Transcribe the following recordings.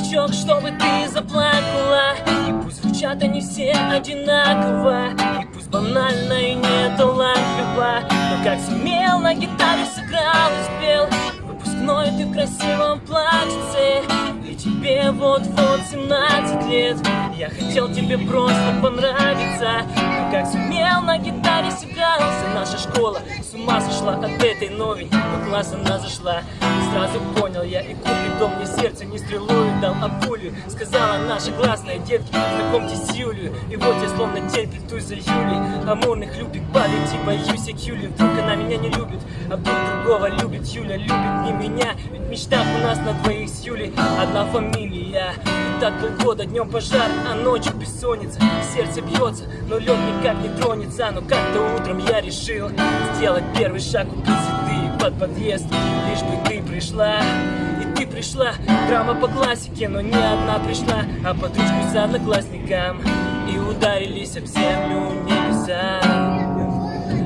старичок, чтобы ты заплакала. И пусть звучат они все одинаково. И пусть банально и не талантливо Но как сумел, на гитаре сыграл и спел Выпускной ты в красивом платьице И тебе вот-вот 17 лет. Я хотел тебе просто понравиться как сумел на гитаре сыгрался. Наша школа с ума сошла от этой новенькой Но класс она зашла. И сразу понял я и купит дом мне сердце не стрелою дал, а пулю Сказала наша классная детки, знакомьтесь с Юлию И вот я словно тень плетусь за Юлей. Амурных любит палить и боюсь я Юли Вдруг она меня не любит, а вдруг другого любит. Юля любит не меня, ведь в мечтах у нас на двоих с Юлей Одна фамилия. И так полгода днем пожар, а ночью бессонница. Сердце бьется, но лед никак не тронется Но как-то утром я решил сделать первый шаг Купить цветы под подъезд, лишь бы ты пришла И ты пришла, драма по классике Но не одна пришла, а под ручку с одноклассником. И ударились об землю небеса.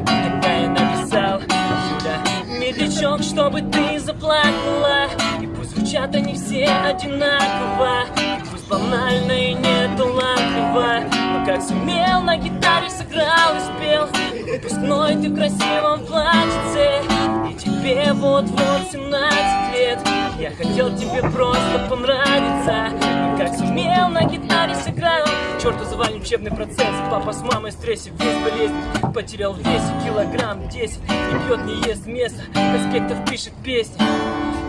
Тогда я написал, Юля, медлячок, чтобы ты заплакала. И пусть звучат они все одинаково. И пусть банально и не талантливо Но как сумел на гитаре сыграл и спел Выпускной ты в красивом платьице. И тебе вот-вот 17 лет. Я хотел тебе просто понравиться. Но как сумел на гитаре сыграл. Черту завален учебный процесс. Папа с мамой в стрессе, весь болезнь. Потерял в весе килограмм 10 Не пьет, не ест место. Конспектов пишет песни.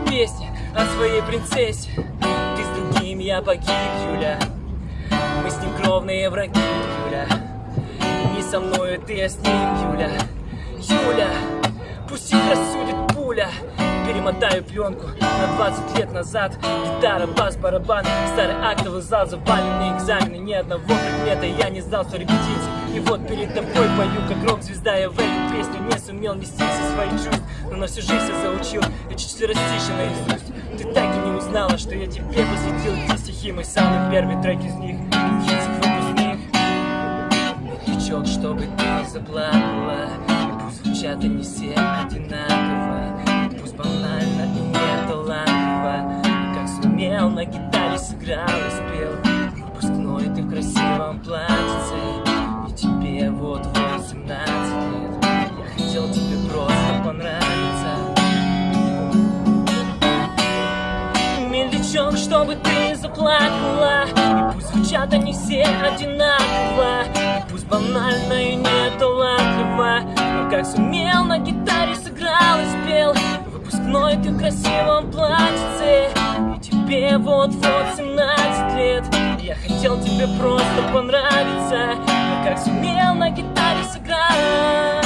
Песни о своей принцессе. Ты с другим, я погиб, Юля. Мы с ним кровные враги, Юля со мною, ты, а с ним, Юля. Юля, пусть их рассудит пуля. Перемотаю пленку на 20 лет назад. Гитара, бас, барабан Старый актовый зал, заваленные экзамены Ни одного предмета я не знал, что репетиции И вот перед тобой пою, как рок-звезда. Я в эту песню не сумел нести все свои чувства Но на всю жизнь я заучил эти четверостиши наизусть Ты так и не узнала, что я тебе посвятил эти стихи. Мой самый первый трек из них чтобы ты заплакала. И пусть звучат они все одинаково. И пусть банально и не талантливо Но как сумел на гитаре сыграл и спел. Выпускной ты в красивом платьице. И тебе вот 18 лет. Я хотел тебе просто понравиться. Медлячок, чтобы ты заплакала. И пусть звучат они все одинаково Выпускной ты в красивом платьице И тебе вот-вот 17 лет. Я хотел тебе просто понравиться. Но как сумел на гитаре сыграть